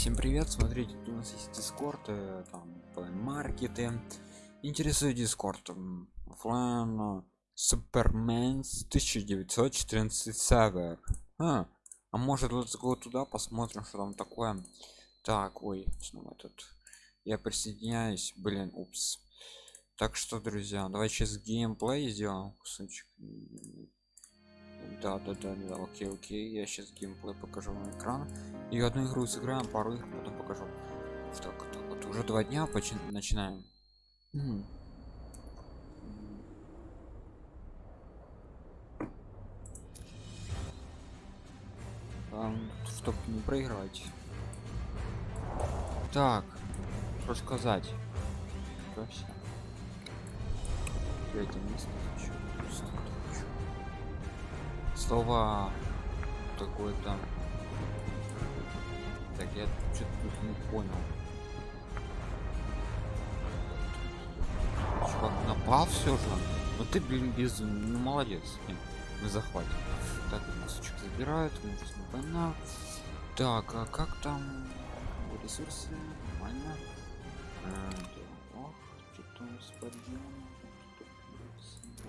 всем привет смотрите у нас есть дискорд э, там маркеты интересует дискорд оффлайн супермен 1914 сервер а, а может let's go туда посмотрим что там такое. Так ой снова тут я присоединяюсь блин упс. Так что друзья давай сейчас геймплей сделаем кусочек да да да да окей окей я сейчас геймплей покажу на экран. И одну игру сыграем пару игр потом покажу. Так, так вот уже два дня почти начинаем. Чтобы не проиграть. Так что сказать? Третье место хочу слово какое-то так я что-то тут не понял. Чувак напал все же? Ну ты блин без ну молодец мы захватим так кусочек забирают война. Так а как там ресурсы? Нормально. А, да, что-то с подъемом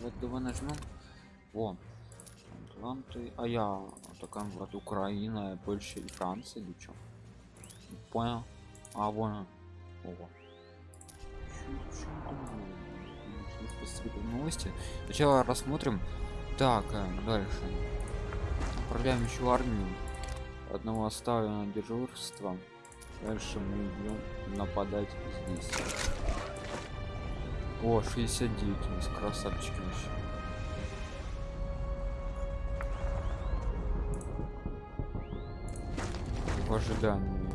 вот давай нажмем во Атланты. А я такая вот Украина, Польша и Франция или что? Понял? А вон. Ого. новости. Сначала рассмотрим. Так, э, дальше. Отправляем еще армию. Одного оставим на дежурство. Дальше мы идем нападать здесь. О, 69 у нас красавчики вообще. В ожидании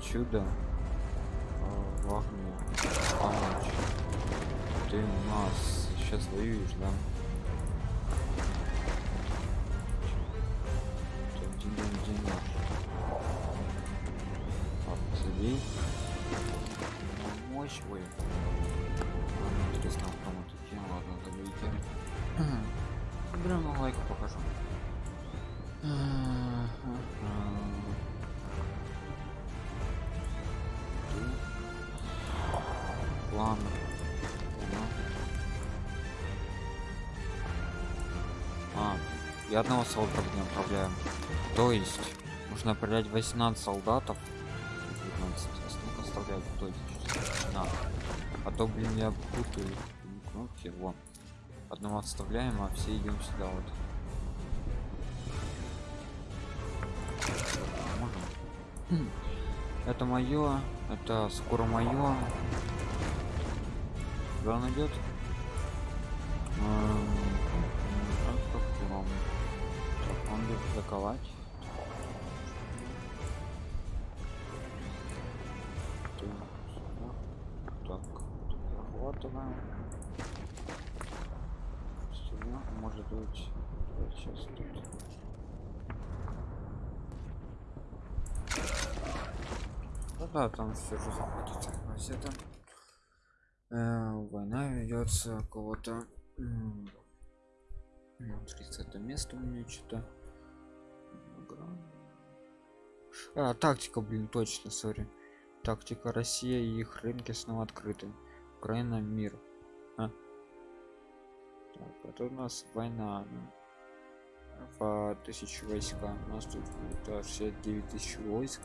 чуда а, в огне помочь. Ты нас сейчас воюешь да? Забей мощь вы интересно кому такие ладно забейте. Прямо лайк покажу и одного солдата не отправляем то есть нужно отправлять 18 солдатов. 19 оставлять то есть надо а то блин я путаю. Кнопки вот одного отставляем а все идем сюда вот. Можем. это мое. Это скоро мое. Куда он идет? Атаковать. Так, захватываем. Стена может быть сейчас тут. Да, да, там все же захватится. Все там э, война ведется кого-то 30 место у меня что-то а, тактика блин точно сори тактика россия и их рынки снова открыты украина мир а? так, это у нас война по тысячу войска у нас тут 69 тысяч войск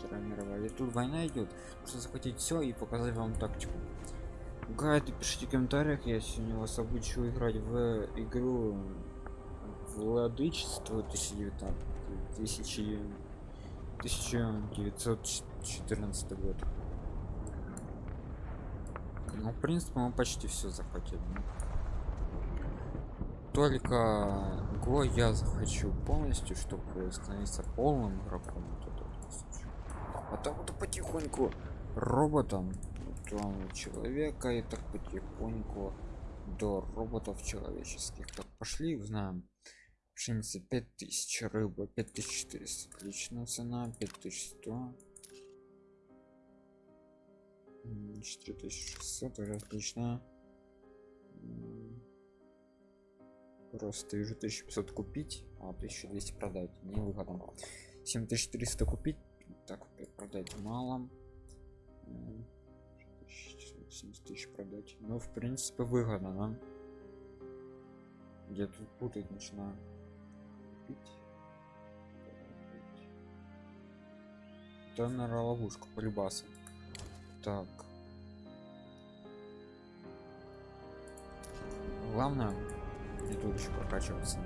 Вторая мировая. И тут война идет. Нужно захватить все и показать вам тактику. Гайд, пишите в комментариях, я сегодня вас обучу играть в игру Владычество 2019 1914 год. Ну, в принципе, мы почти все захватили. Только го я захочу полностью, чтобы становиться полным игроком а там вот потихоньку роботом там человека и так потихоньку до роботов человеческих так пошли узнаем пшеница 5000 рыба 5400 отлично цена 5100 4600 уже отлично. Просто вижу 1500 купить а 1200 продать. Не выходом 7300 купить так продать мало. 70 тысяч продать. Ну в принципе выгодно да? я тут путать начинаю Купить. это наверное ловушка полюбаса так. Главное и тут еще прокачиваться.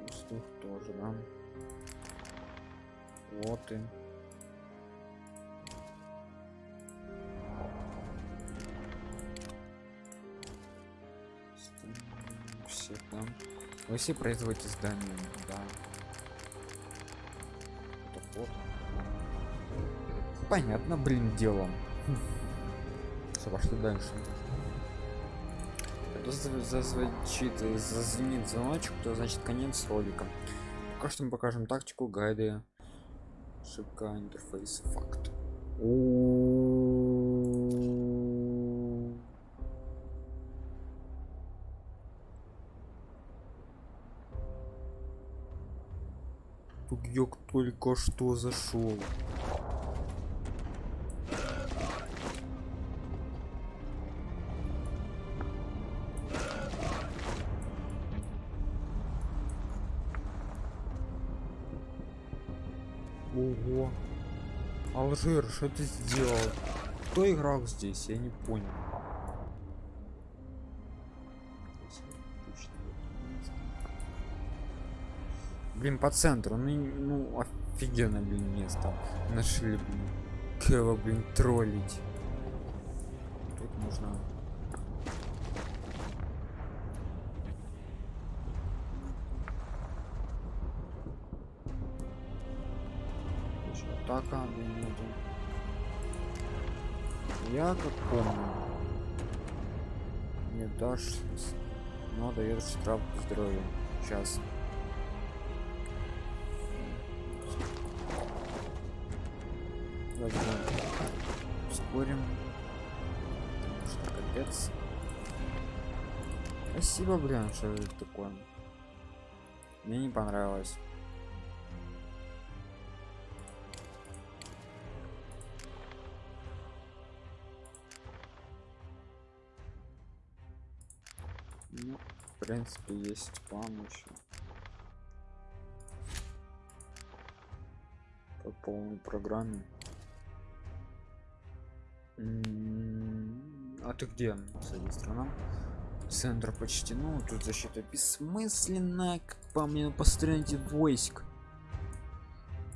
Воздух тоже да. Вот и вы все производите здания да. Понятно блин делом Собак, что дальше. Зазвучит зазвенит звоночек то значит конец ролика. Пока что мы покажем тактику гайды. Ошибка интерфейс факт. Тут я только что зашел Ого. Алжир, что ты сделал? Кто играл здесь? Я не понял. Блин, по центру, ну, ну офигенно, блин, место. Нашли, блин. Кого, блин, троллить. Тут нужно атака минуту. Я как помню. Не дашь, но дает штраф здоровья. Сейчас. Возьмем. Потому что капец. Спасибо, блин, что это такое. Мне не понравилось. Ну, в принципе, есть план еще. По полной программе. А ты где? Среди страна. Центр почти. Ну, тут защита бессмысленная, как по мне, построить войск.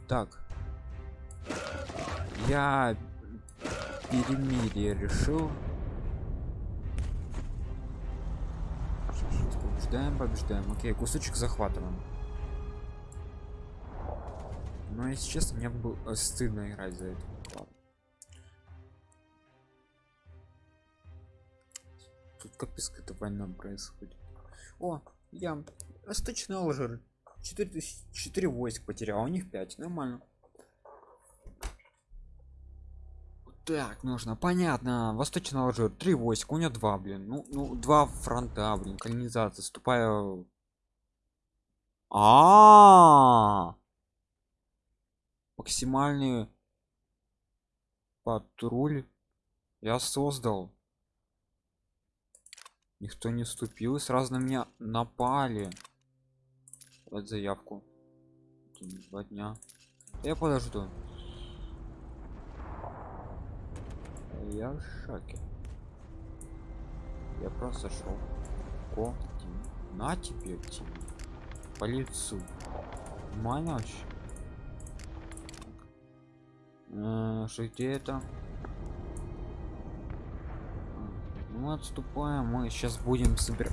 Так. Я перемирие решил побеждаем побеждаем окей кусочек захватываем но если честно мне было стыдно играть за это Капец какая-то война происходит. О я восточный алжир 4 4 войск потерял а у них 5 нормально. Так нужно понятно. Восточный алжир три войска у него два блин. Ну ну два фронта блин колонизация. Ступая а, -а, -а! максимальный патруль я создал никто не вступил и сразу на меня напали. Вот заявку. Два дня. Я подожду. Я в шоке. Я просто шел ко на тебе Тим. по лицу. Вообще э, что где это мы отступаем мы сейчас будем собирать